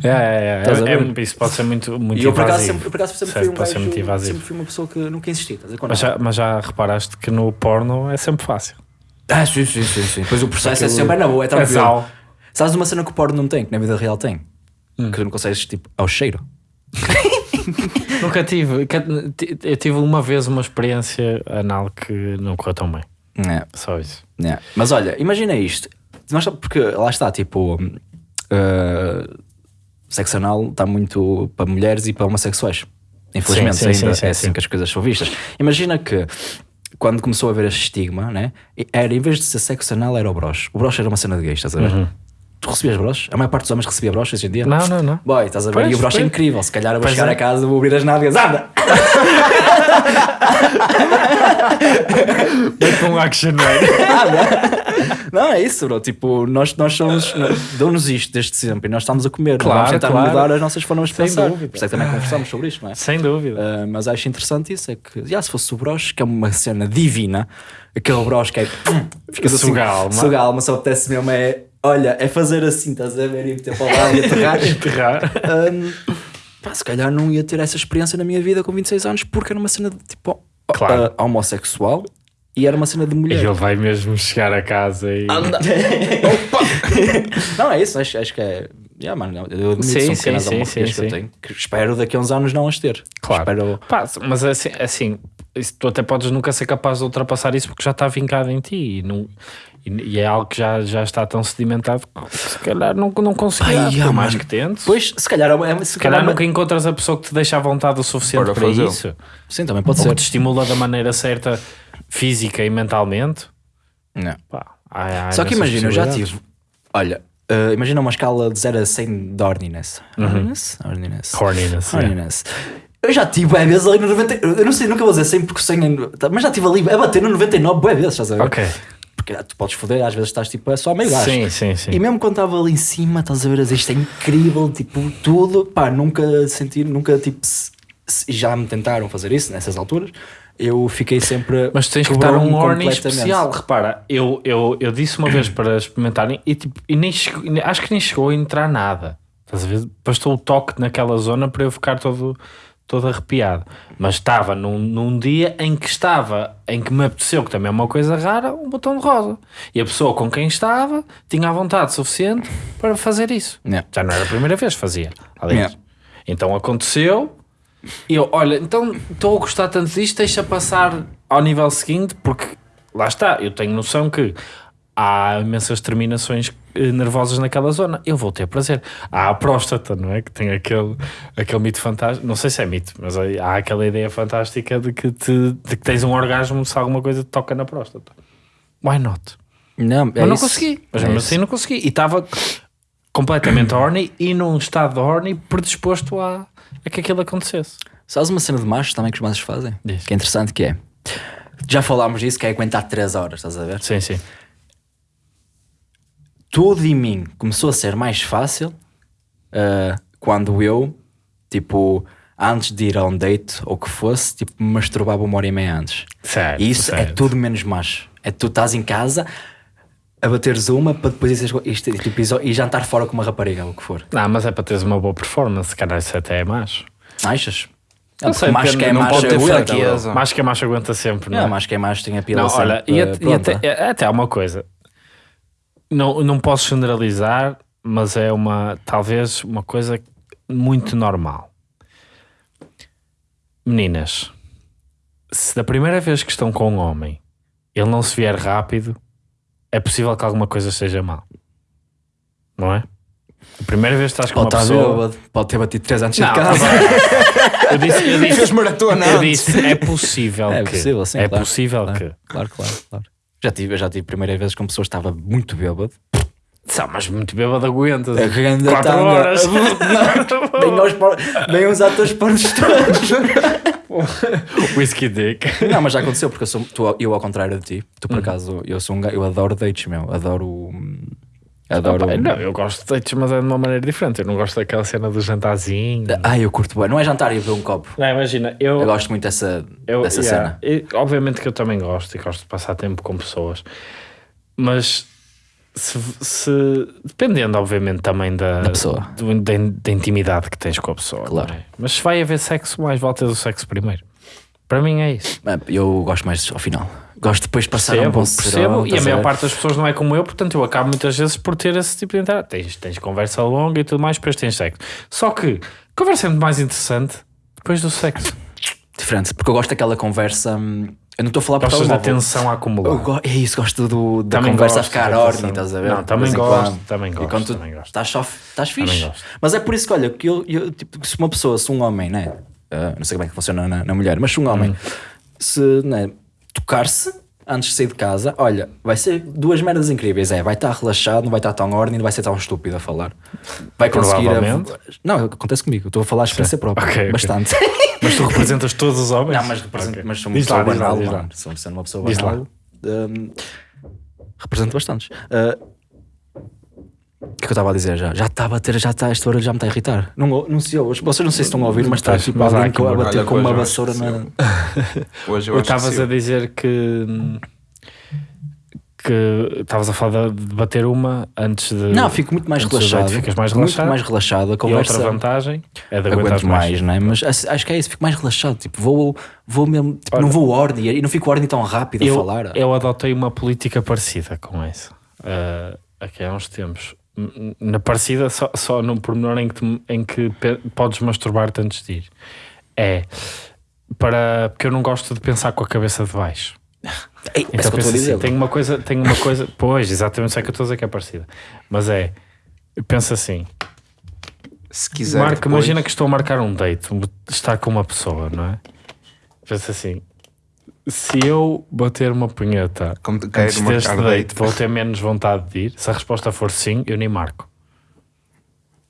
É, é, é, é, isso pode ser muito, muito E eu por acaso invasivo. sempre, por acaso, sempre Certo, fui um muito gajo, invasivo. sempre fui uma pessoa que nunca insisti. Estás a ver? Mas já, mas já reparaste que no porno é sempre fácil. Ah, sim, sim, sim, sim. Depois o processo é Aquilo- sempre na boa, é É tranquilo. sal. Sabes uma cena que o porno não tem, que na vida real tem? Hum. Que tu não consegues, tipo, ao cheiro. Nunca tive. Eu tive uma vez uma experiência anal que não correu tão bem. É, Só isso. é. Mas olha, imagina isto. Nós, porque lá está, tipo, uh, sexo anal está muito para mulheres e para homossexuais. Infelizmente, Sim, sim, ainda sim, é assim sim. que as coisas são vistas. Imagina que quando começou a haver este estigma, né? Era em vez de ser sexo anal, era o broche. O broche era uma cena de gays, estás a ver? Tu recebias broche? A maior parte dos homens recebia broche hoje em dia? Uhum. Não, não, não. Boy, estás a ver? Pois, e o broche é incrível. Se calhar eu vou Pois chegar é. a casa, vou abrir as nádegas, anda! Com um action Não, é isso, bro. Tipo, nós, nós somos. Dão-nos isto desde sempre e nós estamos a comer. Nós Claro, vamos tentar claro. mudar as nossas formas de Sem pensar. dúvida. Por isso é que também conversamos sobre isto, não é? Sem dúvida. Ah, mas acho interessante isso: é que, já, se fosse o broche, que é uma cena divina, aquele broche que é. Ficas assim, Suga alma. Suga alma, só apetece mesmo é. Olha, é fazer assim, estás a ver? E meter para o lado e aterrar. Enterrar. Ahm, pá, se calhar não ia ter essa experiência na minha vida com 26 anos porque era uma cena de tipo Claro. ah, homossexual e era uma cena de E mulher. ele vai mesmo chegar a casa e. Não, é isso, acho, acho que é. Yeah, mano, eu admito Sim, são sim, pequenas sim, sim, que eu tenho. Que espero daqui a uns anos não as ter. Claro. Espero. Pá, mas assim, assim isso, tu até podes nunca ser capaz de ultrapassar isso porque já está vincado em ti e, não, e, e é algo que já, já está tão sedimentado que se calhar não, não conseguirás, por mais que tentes. Pois, se calhar, é, se se calhar calhar nunca encontras a pessoa que te deixa à vontade o suficiente Para para, isso. Sim, também pode Ou ser. que te estimula da maneira certa, física e mentalmente. Não. Pá, há- há Só que imagina, eu já tive. Olha, ah, imagina uma escala de 0 a 100 de horniness. Horniness? Horniness. Uhum. Horniness, yeah. Horniness. Eu já tive bué vezes ali no 90. Eu não sei, nunca vou dizer 100 porque 100 é- Mas já tive ali a bater no 99 bué vezes, estás a ver? Ok. Porque ah, tu podes foder, às vezes estás tipo é só meio gajo. Sim, sim, sim. E mesmo quando estava ali em cima, estás a ver, isto é incrível, tipo, tudo, pá, nunca senti, nunca, tipo, se- se- já me tentaram fazer isso nessas alturas, eu fiquei sempre. Mas tens que estar quebrou-me um completamente. especial. Repara, eu, eu, eu disse uma vez para experimentarem e, tipo, e nem chegou- acho que nem chegou a entrar nada. Estás a ver? Bastou o toque naquela zona para eu ficar todo, todo arrepiado. Mas estava num, num dia em que estava, em que me apeteceu, que também é uma coisa rara, um botão de rosa. E a pessoa com quem estava tinha a vontade suficiente para fazer isso. Yeah. Já não era a primeira vez que fazia. Aliás. Yeah. Então aconteceu. E eu, olha, então estou a gostar tanto disto, deixa passar ao nível seguinte, porque lá está, eu tenho noção que há imensas terminações eh, nervosas naquela zona, eu vou ter prazer. Há a próstata, não é? Que tem aquele, aquele mito fantástico, não sei se é mito, mas há aquela ideia fantástica de que, te, de que tens um orgasmo se alguma coisa te toca na próstata. Why not? Não, é mas não isso. consegui, mas É mesmo assim não consegui. E estava completamente horny e num estado de horny predisposto a, a que aquilo acontecesse. Sabes uma cena de machos também que os machos fazem? Diz. Que é interessante que é. Já falámos disso, que é aguentar 3 horas, estás a ver? Sim, sim. Tudo em mim começou a ser mais fácil ah, quando eu, tipo, antes de ir a um date ou que fosse, tipo, me masturbava uma hora e meia antes. Certo, E isso é certo. tudo menos macho. É tu estás em casa a bateres uma para depois isto, isto, tipo, iso- e jantar fora com uma rapariga ou o que for. Não, mas é para teres uma boa performance, se calhar isso até é macho. Achas? Não Não sei, depende, que é não ter aguenta. Macho que é macho aguenta sempre, não, Não, é? macho que é macho tem a pila Não, sempre, olha, e, eh, e até, é- até há uma coisa. Não, não posso generalizar, mas é uma, talvez uma coisa muito normal. Meninas, se da primeira vez que estão com um homem ele não se vier rápido, é possível que alguma coisa esteja mal. Não é? A primeira vez que estás com Pode uma pessoa. bêbado, pode ter batido 3 anos de casa. Eu disse, eu disse, maratona eu disse, é possível É que. possível, sim, É claro, possível claro. que. Claro, claro, claro. Já tive, já tive primeiras vezes com pessoas que estava muito bêbado. Só, mas muito bêbado aguentas. A grande Quatro horas. Bem, aos por- bem os atores pornos todos. Whisky Dick. Não, mas já aconteceu, porque eu, sou, tu, eu ao contrário de ti, tu por Uhum. acaso, eu sou um gajo, eu adoro dates, meu, adoro. hum, Adoro. Não, eu gosto de dates, mas é de uma maneira diferente. Eu não gosto daquela cena do jantarzinho. Ah, eu curto bem. Não é jantar e beber um copo. Não, imagina, eu, Eu gosto muito dessa, eu dessa yeah, cena. obviamente que eu também gosto e gosto de passar tempo com pessoas, mas se, se- dependendo, obviamente, também da, Da pessoa. do- da, da intimidade que tens com a pessoa. Claro. é? Mas se vai haver sexo, mais vale teres o sexo primeiro. Para mim é isso. Ah, Eu gosto mais ao final. Gosto depois de passar um Percebo, bom percebo, e a maior parte das pessoas não é como eu, portanto eu acabo muitas vezes por ter esse tipo de entrada. Tens, tens conversa longa e tudo mais, depois tens sexo. Só que conversa é muito mais interessante depois do sexo. Diferente, porque eu gosto daquela conversa. hum, Eu não estou a falar por Gostas da tensão a go- É isso, gosto do, da Também conversa a gosto ficar da ordem, estás a ver? Não, também gosto, quando. também E gosto, quando tu também gosto. Estás só, estás fixe. Mas é por isso que, olha, que eu, eu, tipo, se uma pessoa, se um homem, né? ah, não sei como é que funciona na, na mulher, mas se um homem Hum. se né, tocar-se antes de sair de casa, olha, vai ser duas merdas incríveis. É, vai estar relaxado, não vai estar tão ordem, não vai ser tão estúpido a falar. Vai conseguir. a-. Não, acontece comigo, estou a falar a experiência própria. Ok, ok. Bastante. Mas tu representas todos os homens? Não, mas, represento, Ok. mas sou uma Diz pessoa lá, diz lá, banal, diz lá. mano. Sou sendo uma pessoa banal. hum, represento bastantes. Ah, o que é que eu estava a dizer já? Já estava a ter, já está, esta hora já me está a irritar. Não, não sei, vocês não sei se estão a ouvir, mas está Estás, tipo mas alguém a bater com uma vassoura na. Hoje eu Eu acho que estavas a dizer que. Que estavas a falar de de bater uma antes de. Não, fico muito mais relaxado. Ficas mais Muito relaxado. mais relaxado. A E outra conversa. vantagem é de aguentar mais, não é? Mas acho que é isso, fico mais relaxado. Tipo, vou, vou mesmo. Tipo, Olha, não vou ordem e não fico ordem tão rápido a eu, falar. eu adotei uma política parecida com essa uh, aqui há uns tempos. Na parecida, só, só num pormenor em que, tu- em que podes masturbar-te antes de ir. É para. Porque eu não gosto de pensar com a cabeça de baixo. Ei, Então isso que eu estou a penso dizer. assim, tenho uma coisa, tenho uma coisa, pois, exatamente isso é que eu estou a dizer que é parecida. Mas é, eu penso assim, Se quiser. Marco, depois- imagina que estou a marcar um date, estar com uma pessoa, não é? Pensa assim, se eu bater uma punheta Como antes deste marcar date, date. vou ter menos vontade de ir. Se a resposta for sim, eu nem marco.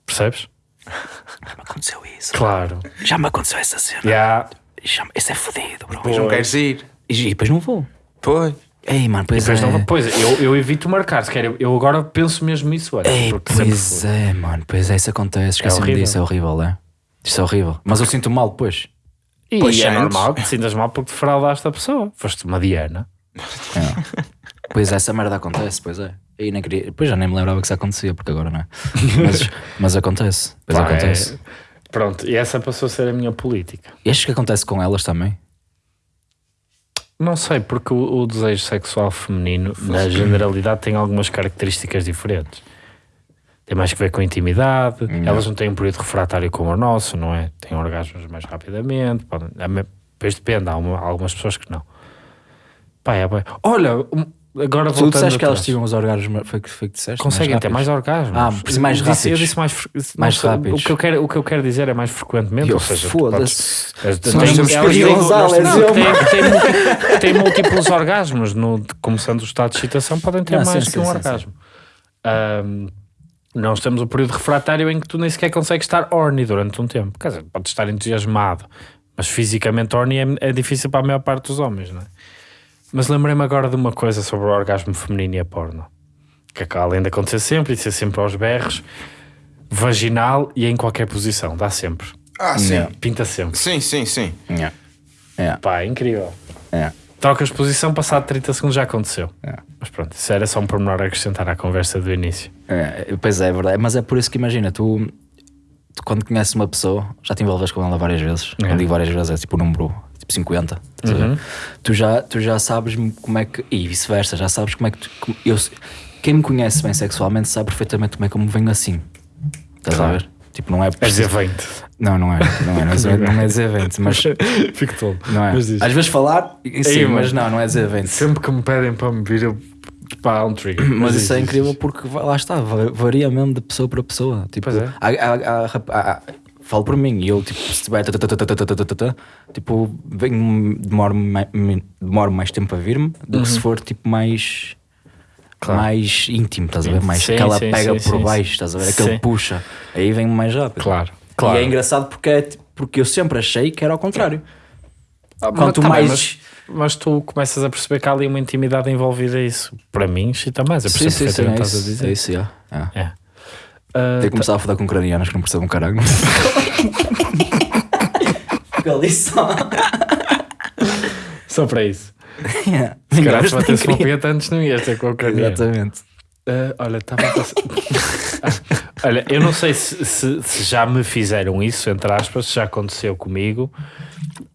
Percebes? Já me aconteceu isso. Claro. Já me aconteceu essa cena. Já. Já Isso é fodido, bro. Depois não queres ir. E, depois não vou. Pois. Ei, mano, pois Depois é. não, pois, eu, eu evito marcar. Se quer, eu, eu agora penso mesmo isso. Olha, Ei, pois é, mano, pois é, isso acontece. Esqueci-me horrível. disso, é horrível, é? Isso é horrível. Mas eu sinto mal depois. E Pois é antes. normal que te sintas mal porque defraudaste a pessoa. Foste uma Diana. É. pois é, essa merda acontece, pois é. E nem queria, depois já nem me lembrava que isso acontecia, porque agora não é. Mas, mas acontece, pois Pá, acontece. é- Pronto, e essa passou a ser a minha política. E achas que acontece com elas também? Não sei, porque o, o desejo sexual feminino, na generalidade, tem algumas características diferentes. Tem mais que ver com a intimidade, elas não têm um período refratário como o nosso, não é? Têm orgasmos mais rapidamente. Podem, depois depende, há, uma- há algumas pessoas que não. Pá, é. Olha, agora Tu disseste que elas tinham os orgasmos, foi que, foi que disseste? Conseguem ter mais orgasmos. Ah, mais Eu disse- Eu disse mais, não Mais sei, rápidos. O que, eu quero, o que eu quero dizer é mais frequentemente. Eu, ou seja, foda-se. tem- não, múltiplos orgasmos. No, começando o estado de excitação, podem ter Ah, mais sim, que um sim, sim, orgasmo. Ahm, nós temos o período refratário em que tu nem sequer consegues estar horny durante um tempo. Quer dizer, podes estar entusiasmado, mas fisicamente horny é, é difícil para a maior parte dos homens, não é? Mas lembrei-me agora de uma coisa sobre o orgasmo feminino e a porno. Que acaba além de acontecer sempre e de ser sempre aos berros, vaginal e em qualquer posição, dá sempre. Ah, sim. Yeah. Pinta sempre. Sim, sim, sim. Yeah. Yeah. Pá, é incrível. Yeah. Trocas de posição, passado 30 segundos já aconteceu. É. Mas pronto, isso era só um pormenor a acrescentar à conversa do início. É, pois é, é verdade. Mas é por isso que imagina, tu quando conheces uma pessoa, já te envolves com ela várias vezes. É. Quando digo várias vezes, é tipo o número tipo 50. estás a ver? Uhum. Tu, já, tu já sabes como é que. E vice-versa, já sabes como é que. Tu, eu, quem me conhece bem sexualmente sabe perfeitamente como é que eu me venho assim. Estás a ver? Tipo, não é És preciso- evento. Não, não é. Não é, não é, dizer- não é dizer evento, mas Fico todo. não é. Às vezes falar, sim, Ei, mas não, não é dizer evento. Sempre que me pedem para me vir, eu pá, há um trigger. Mas diz, isso é diz, incrível diz. porque lá está, va- varia mesmo de pessoa para pessoa. Tipo, Pois é. há- há- há rap- há- há- falo por mim, e eu tipo, se tiver tipo, venho, demoro, mai- mi- demoro mais tempo a vir-me do que se for tipo mais Claro. mais íntimo, estás a ver? Mais Sim, aquela sim, pega sim, por sim, baixo, estás a ver? Aquele Sim. puxa, aí vem mais rápido. Claro, E claro. é engraçado porque, é, tipo, porque eu sempre achei que era ao contrário. Ah, Quanto tá bem, mais- mas, mas tu começas a perceber que há ali uma intimidade envolvida a isso. Para mim, chita mais. Eu percebo Sim, sim, sim, é o que estás a isso, dizer. é isso, yeah. yeah. É. Ah, Tem que começar a foder com ucranianos que não percebem um caralho. Galição. Só para isso. Yeah. Se calhar se batesse uma punheta antes não ias ter com a Ucrânia. Exatamente. Ah, olha, estava a passar. Ah, olha, eu não sei se, se- se já me fizeram isso, entre aspas, se já aconteceu comigo.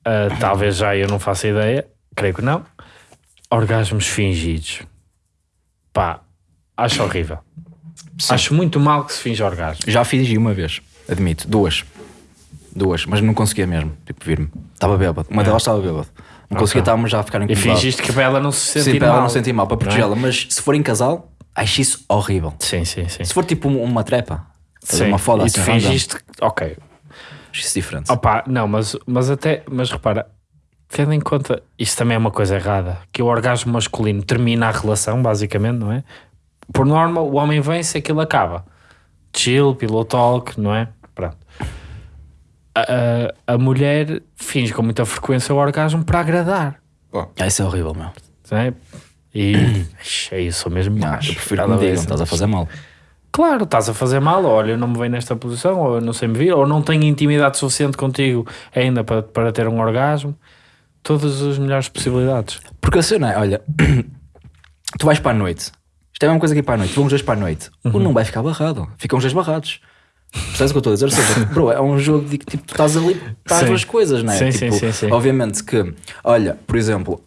Ah, talvez já eu não faça ideia, creio que não. Orgasmos fingidos. Pá, acho horrível. Acho muito mal que se finge orgasmo. Já fingi uma vez, admito, duas. Duas, mas não conseguia mesmo, tipo, vir-me. Estava bêbado. Uma delas estava bêbado. Não conseguia, estávamos já a ficar E incomodado. fingiste que ela não se sentir Sim, para mal. ela não sentir mal, para é? protegê-la. Mas se for em casal, acho isso horrível. Sim, sim, sim. Se for tipo um- uma trepa, Sim. uma foda e assim, fingiste. Ok. Acho isso diferente. Opa, não, mas, mas até. Mas repara, tendo em conta. Isto também é uma coisa errada. Que o orgasmo masculino termina a relação, basicamente, não é? Por norma, o homem vem se aquilo acaba. Chill, pillow talk, não é? Pronto. A, a, a mulher finge com muita frequência o orgasmo para agradar. Ah, isso é horrível, meu. Não é? E é isso, sou mesmo Não, eu prefiro que me digam, estás a fazer mal. Claro, estás a fazer mal, olha, eu não me vejo nesta posição, ou eu não sei me vir, ou não tenho intimidade suficiente contigo ainda para, para ter um orgasmo. Todas as melhores possibilidades. Porque a cena é, olha, tu vais para a noite. Isto é a mesma coisa que ir para a noite. Vão os dois para a noite. Uhum. Um não vai ficar barrado. Ficam os dois barrados. Percebes o que eu estou a dizer? Seja, bro, é um jogo de que tipo, tu estás ali para as duas coisas, não é? Sim, tipo, sim, sim, sim. Obviamente que, olha, por exemplo,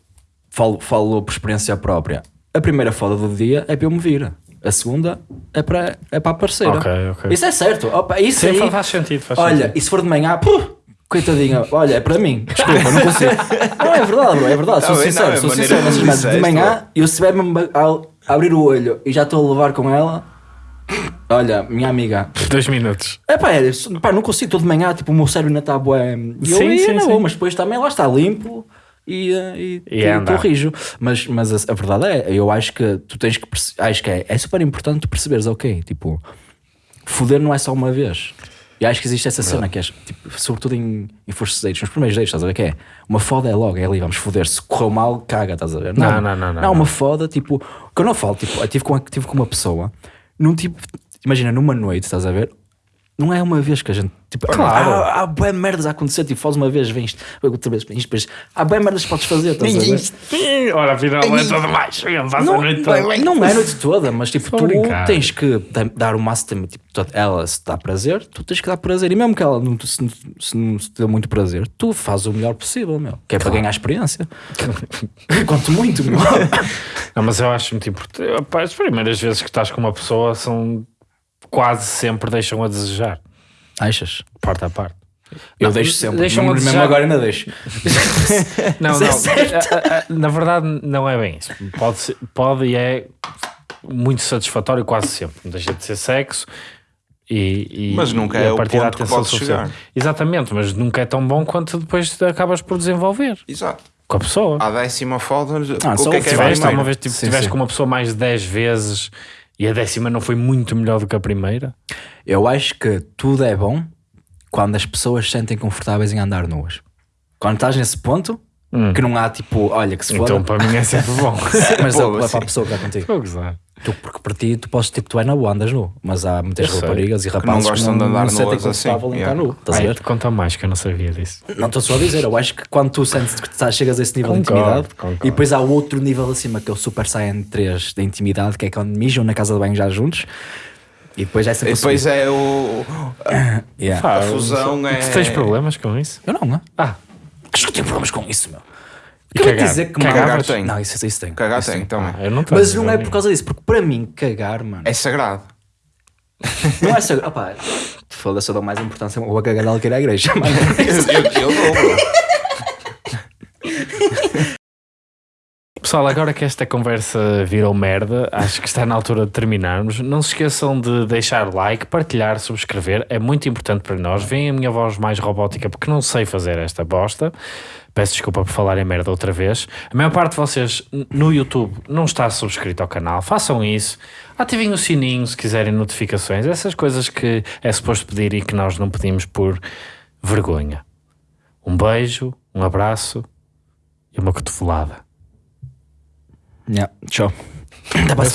falo, falo por experiência própria. A primeira foda do dia é para eu me vir. A segunda é para, é para a parceira. Ok, ok. Isso é certo. Opa, isso Sim, aí, faz sentido. Faz Olha, sentido. e se for de manhã, puh, coitadinha, olha, é para mim. Desculpa, não consigo. não, é verdade, bro, é verdade. Sou Não, é- sincero, não, é sou sincero. merdas. De manhã, eu se tiver mesmo a, abrir o olho e já estou a levar com ela, olha, minha amiga. Dois minutos. É pá, é, pá, não consigo, estou de manhã, tipo, o meu cérebro ainda está bué. E eu Sim, ia sim, na sim. mas depois também lá está limpo e, eh, e, E tu- anda. tu rijo. Mas, mas a, a verdade é, eu acho que tu tens que acho que é, é super importante tu perceberes, ok, tipo, foder não é só uma vez. E acho que existe essa cena que é, tipo, sobretudo em, em first dates, nos primeiros dates, estás a ver? Que é uma foda é logo, é ali, vamos foder. Se correu mal, caga, estás a ver? Não, não, não, não, Não, uma não. foda, tipo, que eu não falo, tipo, eu tive com, tive com uma pessoa, num tipo, imagina, numa noite, estás a ver? Não é uma vez que a gente. Tipo, Claro. Há, há bué merdas a acontecer. Tipo, fazes uma vez, vens, outra vez, vens, depois. Há bué merdas que podes fazer. Estás a ver? Ora, afinal, é tudo mais. Faz a Não, noite toda. não é a noite toda, mas tipo, tu tens que dar- o máximo. Tipo, ela se dá prazer, tu tens que dar prazer. E mesmo que ela não, se, se não se te dê muito prazer, tu fazes o melhor possível, meu. Que é para ganhar experiência. Quanto muito, meu. Não, mas eu acho muito importante. As primeiras vezes que estás com uma pessoa são quase sempre deixam a desejar, Achas? parte a parte. Eu Não, deixo sempre. deixam a mesmo desejar. agora ainda deixo. Não, é não. certo. a- a- a- na verdade, não é bem isso. Pode, ser- pode e é muito satisfatório quase sempre. Não deixa de ser sexo. E, e- Mas nunca e é a o partir da ponto que atenção social. chegar. Exatamente, mas nunca é tão bom quanto depois acabas por desenvolver Exato. com a pessoa. À décima foda, Ah, o que é que é a tiveste primeira? alguma vez tipo, Sim, tiveste sim. com uma pessoa mais de 10 vezes e a décima não foi muito melhor do que a primeira? Eu acho que tudo é bom quando as pessoas se sentem confortáveis em andar nuas. Quando estás nesse ponto, que não há tipo, olha, que se foda. Então para mim é sempre bom. mas é, Pô, é sim. para a pessoa que está contigo. Estou a gozar. Tu, porque para ti, tu podes, tipo, tu é na boa, andas nu. Mas há muitas Eu sei. raparigas e não rapazes que gostam não, de andar não se sentem nuas assim, em estar yeah. nu. Estás a Ai, ver? conta mais que eu não sabia disso. Não estou só a dizer, eu acho que quando tu sentes que estás- chegas a esse nível de Concordo, intimidade concordo. e depois há o outro nível acima que é o Super Saiyan 3 da intimidade, que é quando mijam na casa de banho já juntos e depois é E sempre depois a subir. é o. Yeah. Pá, A fusão é- Tu tens problemas com isso? Eu não, não. Ah, Acho que eu tenho problemas com isso, meu. Quero cagar? dizer que Cagar tem. Não, isso, isso tem. Cagar Isso tem também. eu não Mas não é por causa disso, porque para mim, cagar, mano, É sagrado. não é só. Opá, Foda-se, eu dou mais importância ao bacalhau que ir à igreja. mano. eu, eu dou, bro. Pessoal, agora que esta conversa virou merda, acho que está na altura de terminarmos. Não se esqueçam de deixar like, partilhar, subscrever. É muito importante para nós. Vem a minha voz mais robótica porque não sei fazer esta bosta. Peço desculpa por falar em merda outra vez. A maior parte de vocês no YouTube não está subscrito ao canal. Façam isso. Ativem o sininho se quiserem notificações. Essas coisas que é suposto pedir e que nós não pedimos por vergonha. Um beijo, um abraço e uma cotovelada. Yeah, Tchau. Até para